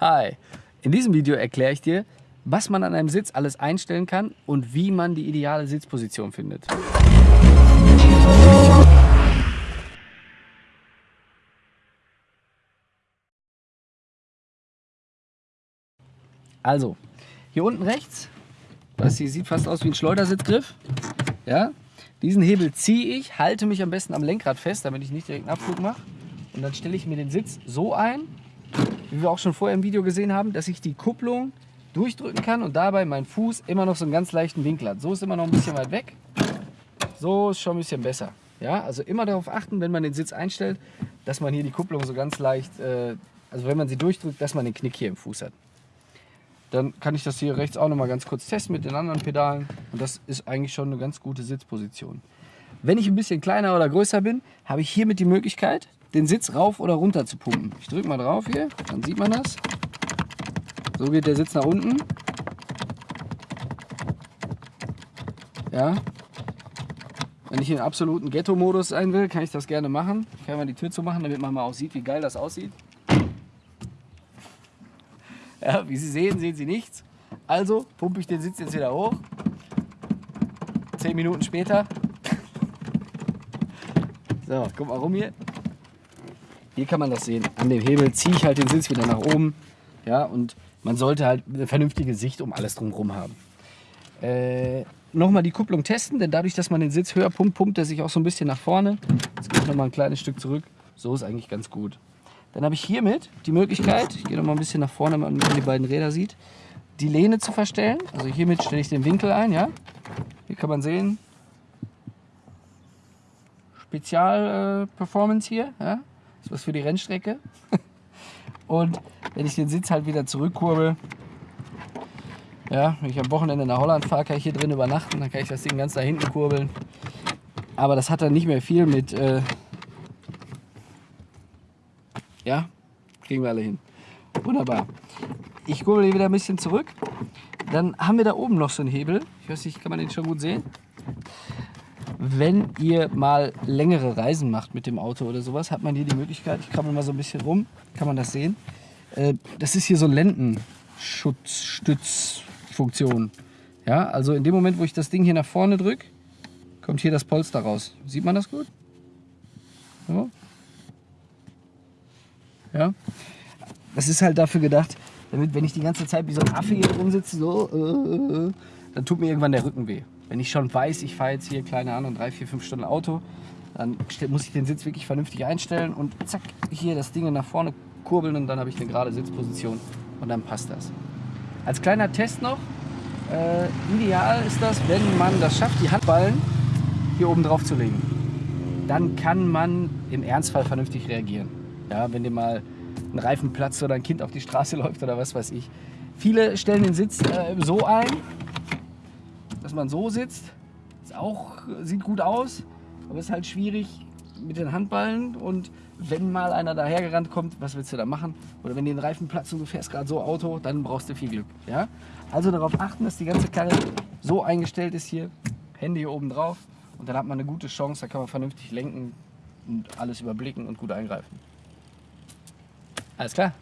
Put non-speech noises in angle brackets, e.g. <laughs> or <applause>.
Hi! In diesem Video erkläre ich dir, was man an einem Sitz alles einstellen kann und wie man die ideale Sitzposition findet. Also, hier unten rechts, das hier sieht fast aus wie ein Schleudersitzgriff. Ja, diesen Hebel ziehe ich, halte mich am besten am Lenkrad fest, damit ich nicht direkt einen Abflug mache. Und dann stelle ich mir den Sitz so ein, wie wir auch schon vorher im Video gesehen haben, dass ich die Kupplung durchdrücken kann und dabei mein Fuß immer noch so einen ganz leichten Winkel hat. So ist immer noch ein bisschen weit weg. So ist schon ein bisschen besser. Ja, also immer darauf achten, wenn man den Sitz einstellt, dass man hier die Kupplung so ganz leicht, äh, also wenn man sie durchdrückt, dass man den Knick hier im Fuß hat. Dann kann ich das hier rechts auch noch mal ganz kurz testen mit den anderen Pedalen und das ist eigentlich schon eine ganz gute Sitzposition. Wenn ich ein bisschen kleiner oder größer bin, habe ich hiermit die Möglichkeit, den Sitz rauf oder runter zu pumpen. Ich drücke mal drauf hier, dann sieht man das. So geht der Sitz nach unten. Ja. Wenn ich in absoluten Ghetto-Modus sein will, kann ich das gerne machen. Ich kann mal die Tür zu machen, damit man mal auch sieht, wie geil das aussieht. <laughs> Ja, wie Sie sehen, sehen Sie nichts. Also pumpe ich den Sitz jetzt wieder hoch. Zehn Minuten später. <laughs> So, guck mal rum hier. Hier kann man das sehen. An dem Hebel ziehe ich halt den Sitz wieder nach oben. Ja, und man sollte halt eine vernünftige Sicht um alles drumherum haben. Äh, nochmal die Kupplung testen, denn dadurch, dass man den Sitz höher pumpt, pumpt er sich auch so ein bisschen nach vorne. Jetzt gehe ich nochmal ein kleines Stück zurück. So ist eigentlich ganz gut. Dann habe ich hiermit die Möglichkeit, ich gehe nochmal ein bisschen nach vorne, damit man die beiden Räder sieht, die Lehne zu verstellen. Also hiermit stelle ich den Winkel ein. Ja? Hier kann man sehen, Spezial-Performance äh, hier. Ja? Ist was für die Rennstrecke. <laughs> Und wenn ich den Sitz halt wieder zurückkurbel, ja, wenn ich am Wochenende nach Holland fahre, kann ich hier drin übernachten, dann kann ich das Ding ganz da hinten kurbeln. Aber das hat dann nicht mehr viel mit, äh ja, kriegen wir alle hin. Wunderbar. Ich kurbel hier wieder ein bisschen zurück. Dann haben wir da oben noch so einen Hebel. Ich weiß nicht, kann man den schon gut sehen? Wenn ihr mal längere Reisen macht mit dem Auto oder sowas, hat man hier die Möglichkeit, ich krabbel mal so ein bisschen rum, kann man das sehen. Äh, das ist hier so Lendenschutzstützfunktion. Ja, also in dem Moment, wo ich das Ding hier nach vorne drücke, kommt hier das Polster raus. Sieht man das gut? So. Ja. Das ist halt dafür gedacht, damit, wenn ich die ganze Zeit wie so ein Affe hier drum sitze, so, äh, äh dann tut mir irgendwann der Rücken weh. Wenn ich schon weiß, ich fahre jetzt hier, keine Ahnung, drei, vier, fünf Stunden Auto, dann muss ich den Sitz wirklich vernünftig einstellen und zack, hier das Ding nach vorne kurbeln und dann habe ich eine gerade Sitzposition und dann passt das. Als kleiner Test noch, äh, ideal ist das, wenn man das schafft, die Handballen hier oben drauf zu legen. Dann kann man im Ernstfall vernünftig reagieren. Ja, wenn dir mal ein Reifen platzt oder ein Kind auf die Straße <laughs> läuft oder was weiß ich. Viele stellen den Sitz äh, so ein, dass man so sitzt. Ist auch, sieht gut aus, aber ist halt schwierig mit den Handballen und wenn mal einer dahergerannt kommt, was willst du da machen? Oder wenn dir ein Reifen platzt und du fährst gerade so Auto, dann brauchst du viel Glück. Ja? Also darauf achten, dass die ganze Karre so eingestellt ist hier, Hände hier oben drauf und dann hat man eine gute Chance, da kann man vernünftig lenken und alles überblicken und gut eingreifen. Alles klar?